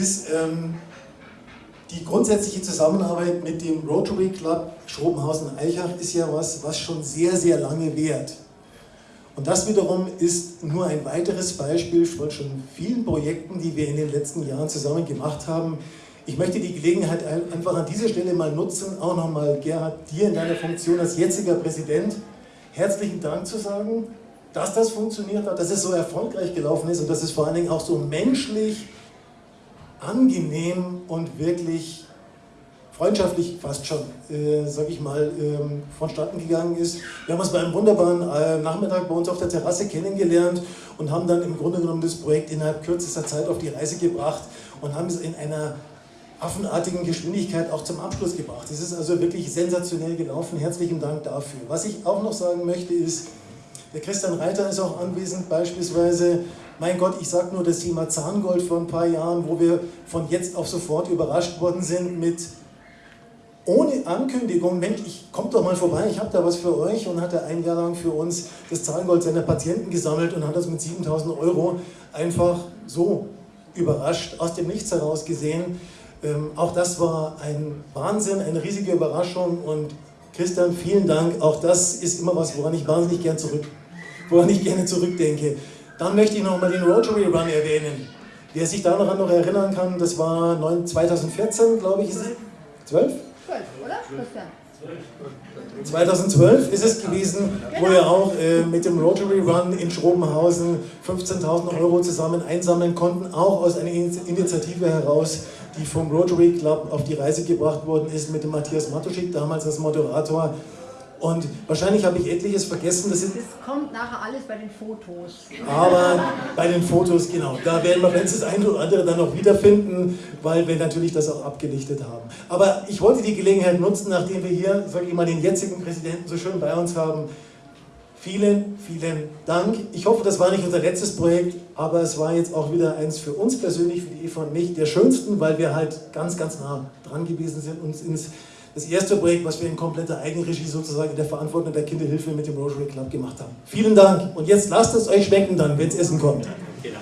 ist, ähm, die grundsätzliche Zusammenarbeit mit dem Rotary Club Schrobenhausen-Eichach ist ja was, was schon sehr, sehr lange währt. Und das wiederum ist nur ein weiteres Beispiel von schon vielen Projekten, die wir in den letzten Jahren zusammen gemacht haben. Ich möchte die Gelegenheit einfach an dieser Stelle mal nutzen, auch nochmal Gerhard, dir in deiner Funktion als jetziger Präsident herzlichen Dank zu sagen, dass das funktioniert hat, dass es so erfolgreich gelaufen ist und dass es vor allen Dingen auch so menschlich angenehm und wirklich freundschaftlich fast schon, äh, sag ich mal, ähm, vonstatten gegangen ist. Wir haben uns bei einem wunderbaren äh, Nachmittag bei uns auf der Terrasse kennengelernt und haben dann im Grunde genommen das Projekt innerhalb kürzester Zeit auf die Reise gebracht und haben es in einer affenartigen Geschwindigkeit auch zum Abschluss gebracht. Es ist also wirklich sensationell gelaufen. Herzlichen Dank dafür. Was ich auch noch sagen möchte ist, der Christian Reiter ist auch anwesend, beispielsweise, mein Gott, ich sage nur das Thema Zahngold vor ein paar Jahren, wo wir von jetzt auf sofort überrascht worden sind mit ohne Ankündigung, Mensch, ich kommt doch mal vorbei, ich habe da was für euch und hat er ein Jahr lang für uns das Zahngold seiner Patienten gesammelt und hat das mit 7000 Euro einfach so überrascht, aus dem Nichts heraus gesehen. Ähm, auch das war ein Wahnsinn, eine riesige Überraschung und Christian, vielen Dank. Auch das ist immer was, woran ich wahnsinnig gern zurück, woran ich gerne zurückdenke. Dann möchte ich nochmal den Rotary Run erwähnen. Wer sich daran noch erinnern kann, das war 2014, glaube ich, ist es? 12? 12, oder, Christian? 2012 ist es gewesen, wo wir auch äh, mit dem Rotary Run in Schrobenhausen 15.000 Euro zusammen einsammeln konnten, auch aus einer Initiative heraus, die vom Rotary Club auf die Reise gebracht worden ist mit dem Matthias Matuschik, damals als Moderator. Und wahrscheinlich habe ich etliches vergessen. Das, das kommt nachher alles bei den Fotos. Aber bei den Fotos, genau. Da werden wir vielleicht das eine oder andere dann noch wiederfinden, weil wir natürlich das auch abgelichtet haben. Aber ich wollte die Gelegenheit nutzen, nachdem wir hier, sage ich mal, den jetzigen Präsidenten so schön bei uns haben. Vielen, vielen Dank. Ich hoffe, das war nicht unser letztes Projekt, aber es war jetzt auch wieder eins für uns persönlich, für die Eva und mich, der schönsten, weil wir halt ganz, ganz nah dran gewesen sind, uns ins das erste Projekt, was wir in kompletter Eigenregie sozusagen in der Verantwortung der Kinderhilfe mit dem Rotary Club gemacht haben. Vielen Dank und jetzt lasst es euch schmecken dann, wenn es Essen kommt. Genau.